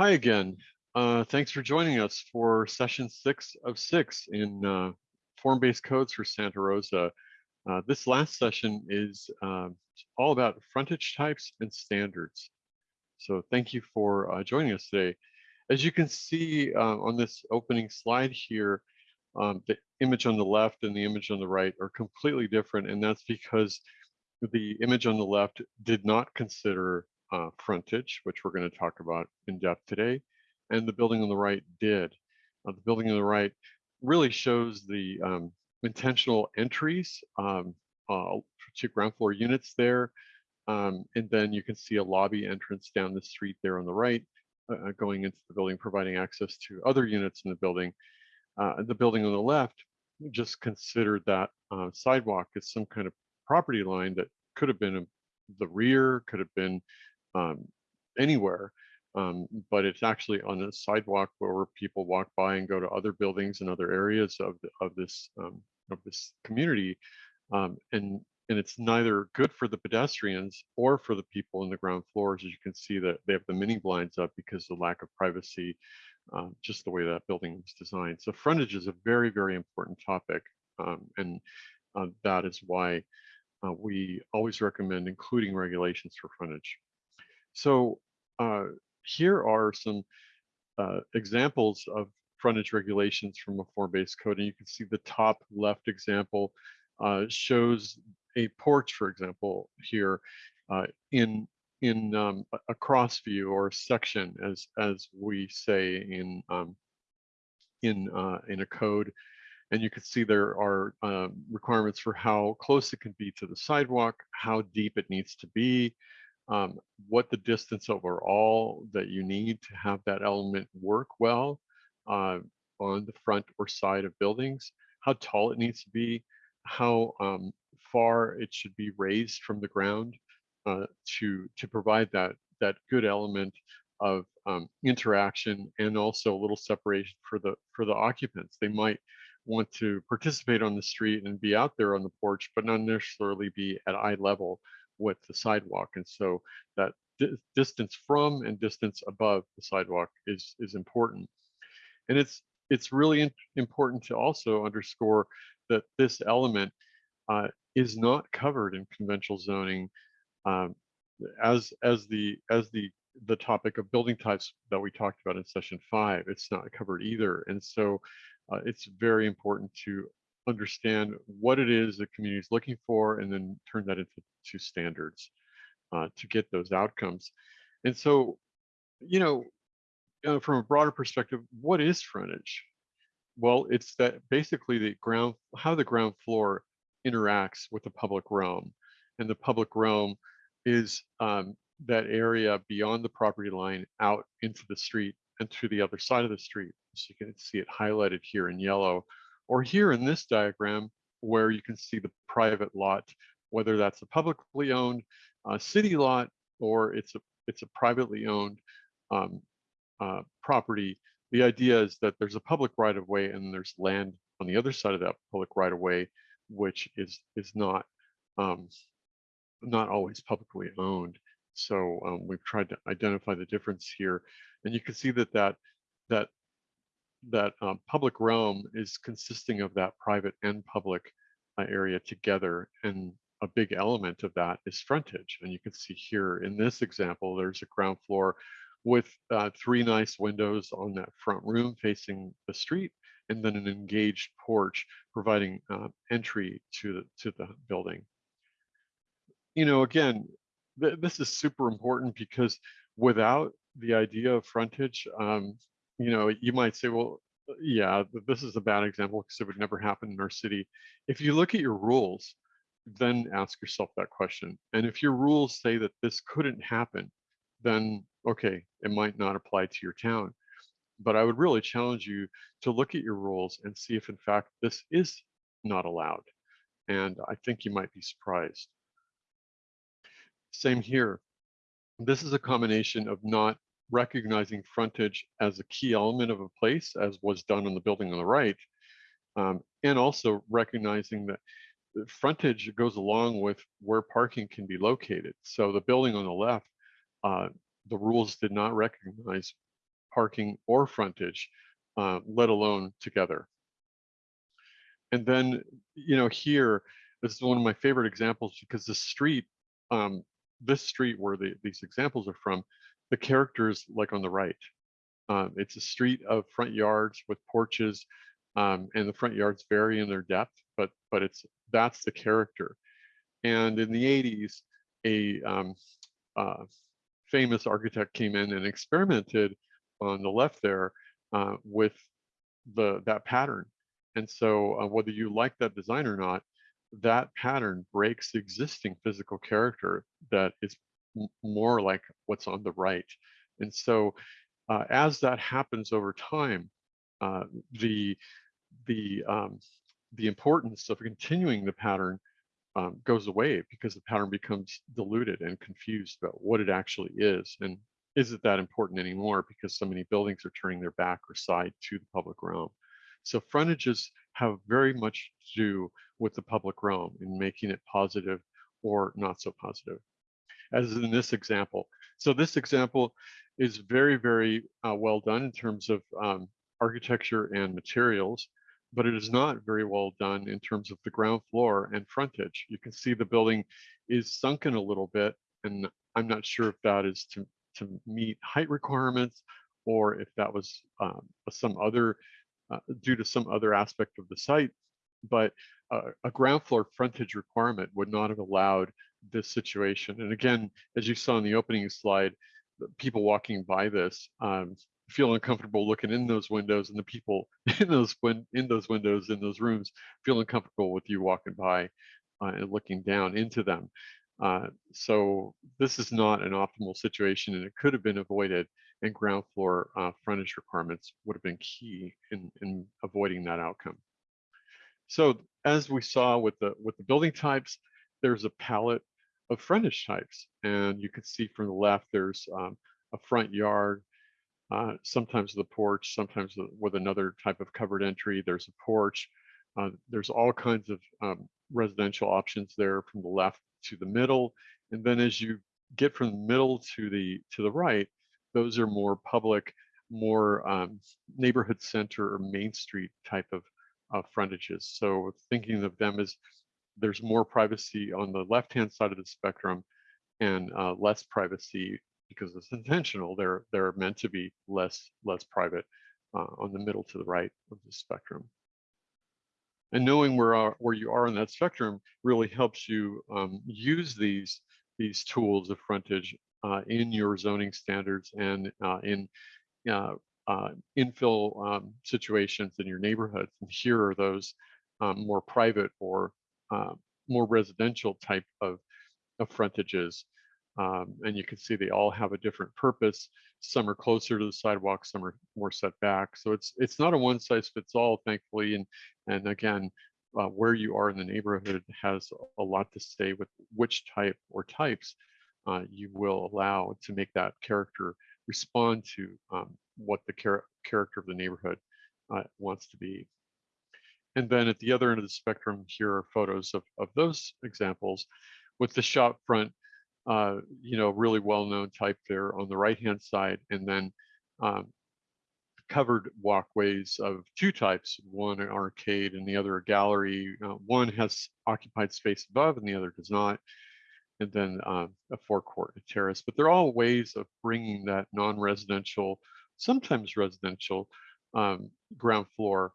Hi again. Uh, thanks for joining us for session six of six in uh, form-based codes for Santa Rosa. Uh, this last session is um, all about frontage types and standards. So thank you for uh, joining us today. As you can see uh, on this opening slide here, um, the image on the left and the image on the right are completely different. And that's because the image on the left did not consider uh, frontage, which we're going to talk about in depth today, and the building on the right did. Uh, the building on the right really shows the um, intentional entries um, uh, to ground floor units there. Um, and then you can see a lobby entrance down the street there on the right, uh, uh going into the building, providing access to other units in the building. Uh, the building on the left just considered that uh, sidewalk as some kind of property line that could have been the rear, could have been um, anywhere, um, but it's actually on a sidewalk where people walk by and go to other buildings and other areas of the, of this um, of this community, um, and and it's neither good for the pedestrians or for the people in the ground floors. As you can see that they have the mini blinds up because of the lack of privacy, uh, just the way that building was designed. So frontage is a very very important topic, um, and uh, that is why uh, we always recommend including regulations for frontage. So uh, here are some uh, examples of frontage regulations from a form-based code. And you can see the top left example uh, shows a porch, for example, here uh, in in um, a cross view or section, as as we say in um, in uh, in a code. And you can see there are um, requirements for how close it can be to the sidewalk, how deep it needs to be, um, what the distance overall that you need to have that element work well uh, on the front or side of buildings, how tall it needs to be, how um, far it should be raised from the ground uh, to to provide that that good element of um, interaction and also a little separation for the for the occupants. They might want to participate on the street and be out there on the porch, but not necessarily be at eye level with the sidewalk. And so that di distance from and distance above the sidewalk is, is important. And it's, it's really important to also underscore that this element uh, is not covered in conventional zoning um, as, as, the, as the, the topic of building types that we talked about in session five. It's not covered either. And so uh, it's very important to understand what it is the community is looking for and then turn that into to standards uh, to get those outcomes. And so, you know, uh, from a broader perspective, what is frontage? Well, it's that basically the ground, how the ground floor interacts with the public realm. And the public realm is um, that area beyond the property line out into the street and to the other side of the street. So you can see it highlighted here in yellow or here in this diagram, where you can see the private lot, whether that's a publicly owned uh, city lot or it's a it's a privately owned um, uh, property. The idea is that there's a public right of way and there's land on the other side of that public right of way, which is is not um, not always publicly owned. So um, we've tried to identify the difference here, and you can see that that that that um, public realm is consisting of that private and public uh, area together. And a big element of that is frontage. And you can see here in this example, there's a ground floor with uh, three nice windows on that front room facing the street, and then an engaged porch providing uh, entry to the, to the building. You know, again, th this is super important because without the idea of frontage, um, you know, you might say, well, uh, yeah, this is a bad example because it would never happen in our city. If you look at your rules, then ask yourself that question. And if your rules say that this couldn't happen, then okay, it might not apply to your town. But I would really challenge you to look at your rules and see if in fact this is not allowed. And I think you might be surprised. Same here. This is a combination of not recognizing frontage as a key element of a place, as was done on the building on the right, um, and also recognizing that frontage goes along with where parking can be located. So the building on the left, uh, the rules did not recognize parking or frontage, uh, let alone together. And then, you know, here, this is one of my favorite examples because the street, um, this street where the, these examples are from, the characters like on the right. Um, it's a street of front yards with porches, um, and the front yards vary in their depth, but but it's that's the character. And in the 80s, a um, uh, famous architect came in and experimented on the left there uh, with the that pattern. And so uh, whether you like that design or not, that pattern breaks existing physical character that is more like what's on the right. And so uh, as that happens over time, uh, the the um, the importance of continuing the pattern um, goes away because the pattern becomes diluted and confused about what it actually is and is it that important anymore because so many buildings are turning their back or side to the public realm. So frontages have very much to do with the public realm in making it positive or not so positive, as in this example. So this example is very, very uh, well done in terms of um, architecture and materials, but it is not very well done in terms of the ground floor and frontage. You can see the building is sunken a little bit, and I'm not sure if that is to, to meet height requirements or if that was um, some other uh, due to some other aspect of the site, but uh, a ground floor frontage requirement would not have allowed this situation. And again, as you saw in the opening slide, people walking by this um, feel uncomfortable looking in those windows and the people in those win in those windows in those rooms feel uncomfortable with you walking by uh, and looking down into them. Uh, so this is not an optimal situation and it could have been avoided and ground floor uh, frontage requirements would have been key in, in avoiding that outcome. So as we saw with the with the building types, there's a palette of frontage types, and you can see from the left there's um, a front yard, uh, sometimes the porch, sometimes with another type of covered entry. There's a porch. Uh, there's all kinds of um, residential options there from the left to the middle, and then as you get from the middle to the to the right, those are more public, more um, neighborhood center or main street type of uh, frontages. So thinking of them as there's more privacy on the left-hand side of the spectrum and uh, less privacy because it's intentional. They're they're meant to be less less private uh, on the middle to the right of the spectrum. And knowing where are, where you are on that spectrum really helps you um, use these these tools of frontage uh, in your zoning standards and uh, in uh, uh, infill um, situations in your neighborhoods. And here are those um, more private or uh, more residential type of, of frontages. Um, and you can see they all have a different purpose. Some are closer to the sidewalk, some are more set back. So it's it's not a one size fits all, thankfully. And and again, uh, where you are in the neighborhood has a lot to say with which type or types uh, you will allow to make that character respond to um, what the char character of the neighborhood uh, wants to be. And then at the other end of the spectrum, here are photos of, of those examples with the shop front, uh, you know, really well-known type there on the right-hand side, and then um, covered walkways of two types, one an arcade and the other a gallery. Uh, one has occupied space above and the other does not and then um, a forecourt, a terrace. But they're all ways of bringing that non-residential, sometimes residential um, ground floor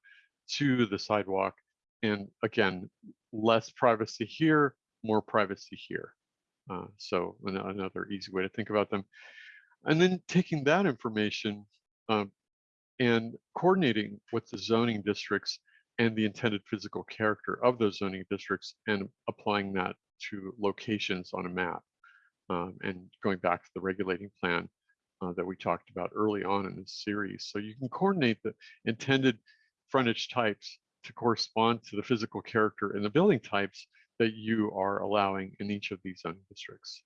to the sidewalk. And again, less privacy here, more privacy here. Uh, so another easy way to think about them. And then taking that information um, and coordinating with the zoning districts and the intended physical character of those zoning districts and applying that to locations on a map. Um, and going back to the regulating plan uh, that we talked about early on in this series. So you can coordinate the intended frontage types to correspond to the physical character and the building types that you are allowing in each of these zoning districts.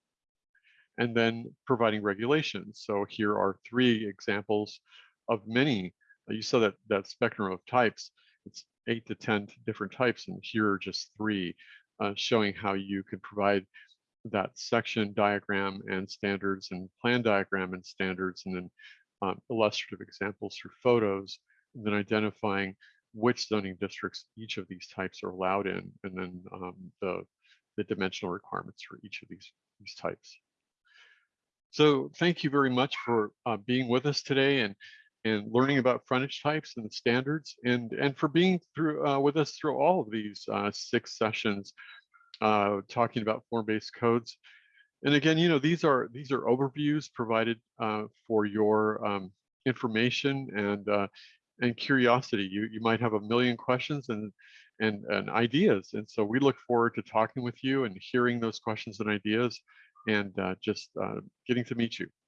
And then providing regulations. So here are three examples of many. Uh, you saw that, that spectrum of types. It's eight to 10 different types, and here are just three uh, showing how you can provide that section diagram and standards and plan diagram and standards and then um, illustrative examples through photos, then identifying which zoning districts each of these types are allowed in, and then um, the, the dimensional requirements for each of these, these types. So thank you very much for uh, being with us today and and learning about frontage types and the standards and and for being through uh, with us through all of these uh, six sessions uh, talking about form-based codes. And again, you know, these are these are overviews provided uh, for your um, information and uh, and curiosity. You you might have a million questions and and and ideas, and so we look forward to talking with you and hearing those questions and ideas, and uh, just uh, getting to meet you.